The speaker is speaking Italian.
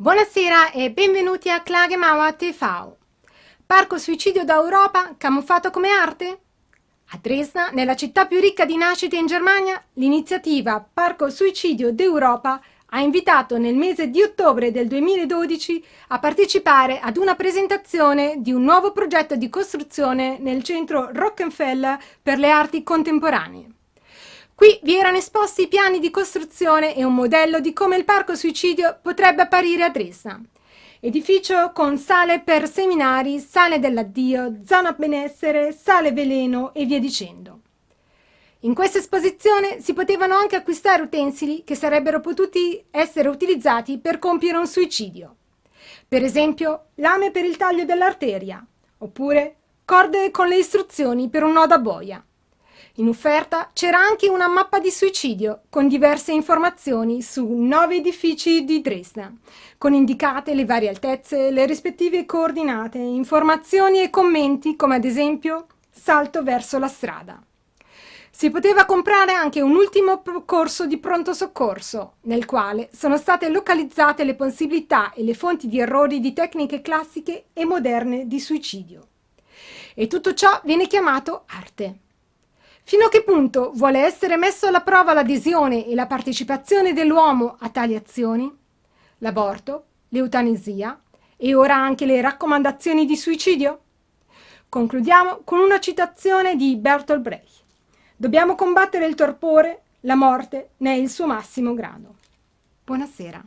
Buonasera e benvenuti a Klagemauer TV. Parco suicidio d'Europa camuffato come arte? A Dresda, nella città più ricca di nascite in Germania, l'iniziativa Parco Suicidio d'Europa ha invitato nel mese di ottobre del 2012 a partecipare ad una presentazione di un nuovo progetto di costruzione nel centro Rockefeller per le arti contemporanee. Qui vi erano esposti i piani di costruzione e un modello di come il parco suicidio potrebbe apparire a Dresda. Edificio con sale per seminari, sale dell'addio, zona benessere, sale veleno e via dicendo. In questa esposizione si potevano anche acquistare utensili che sarebbero potuti essere utilizzati per compiere un suicidio. Per esempio, lame per il taglio dell'arteria, oppure corde con le istruzioni per un nodo a boia. In offerta c'era anche una mappa di suicidio con diverse informazioni su nove edifici di Dresda, con indicate le varie altezze, le rispettive coordinate, informazioni e commenti come ad esempio salto verso la strada. Si poteva comprare anche un ultimo corso di pronto soccorso, nel quale sono state localizzate le possibilità e le fonti di errori di tecniche classiche e moderne di suicidio. E tutto ciò viene chiamato arte. Fino a che punto vuole essere messo alla prova l'adesione e la partecipazione dell'uomo a tali azioni? L'aborto, l'eutanasia e ora anche le raccomandazioni di suicidio? Concludiamo con una citazione di Bertolt Brecht. Dobbiamo combattere il torpore, la morte ne è il suo massimo grado. Buonasera.